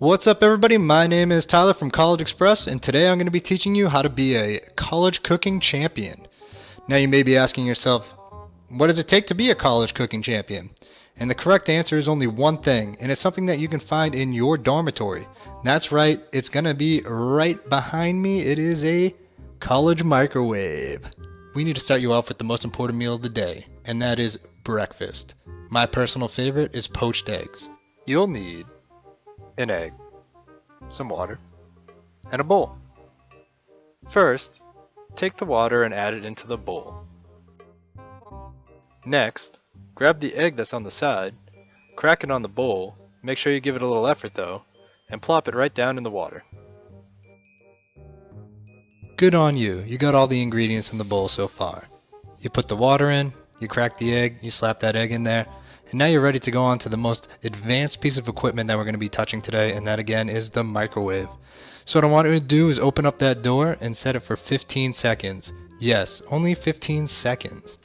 What's up everybody, my name is Tyler from College Express and today I'm going to be teaching you how to be a college cooking champion. Now you may be asking yourself, what does it take to be a college cooking champion? And the correct answer is only one thing, and it's something that you can find in your dormitory. That's right, it's going to be right behind me. It is a college microwave. We need to start you off with the most important meal of the day, and that is breakfast. My personal favorite is poached eggs. You'll need an egg, some water, and a bowl. First, take the water and add it into the bowl. Next, grab the egg that's on the side, crack it on the bowl, make sure you give it a little effort though, and plop it right down in the water. Good on you, you got all the ingredients in the bowl so far. You put the water in, you crack the egg, you slap that egg in there, and now you're ready to go on to the most advanced piece of equipment that we're going to be touching today, and that again is the microwave. So what I want you to do is open up that door and set it for 15 seconds. Yes, only 15 seconds.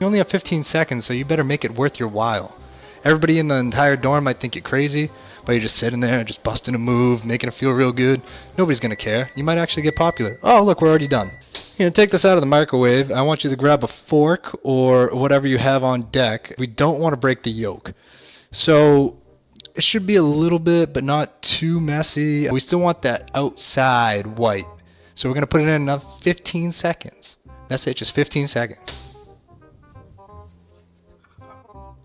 You only have 15 seconds, so you better make it worth your while. Everybody in the entire dorm might think you're crazy, but you're just sitting there, just busting a move, making it feel real good. Nobody's gonna care. You might actually get popular. Oh, look, we're already done. You know, take this out of the microwave. I want you to grab a fork or whatever you have on deck. We don't want to break the yolk. So it should be a little bit, but not too messy. We still want that outside white. So we're gonna put it in another 15 seconds. That's it, just 15 seconds.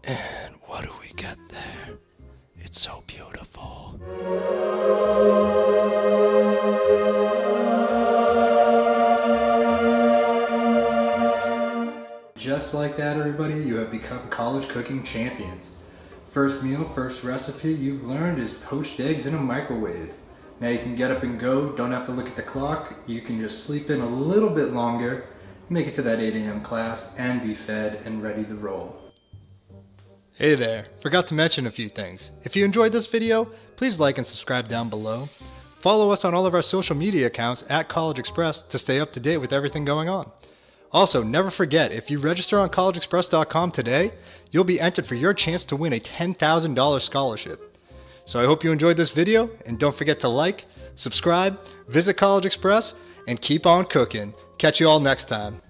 And what do we get there? It's so beautiful. Just like that, everybody, you have become college cooking champions. First meal, first recipe you've learned is poached eggs in a microwave. Now you can get up and go, don't have to look at the clock. You can just sleep in a little bit longer, make it to that 8 a.m. class, and be fed and ready to roll. Hey there, forgot to mention a few things. If you enjoyed this video, please like and subscribe down below. Follow us on all of our social media accounts at College Express to stay up to date with everything going on. Also, never forget, if you register on collegeexpress.com today, you'll be entered for your chance to win a $10,000 scholarship. So I hope you enjoyed this video, and don't forget to like, subscribe, visit College Express, and keep on cooking. Catch you all next time.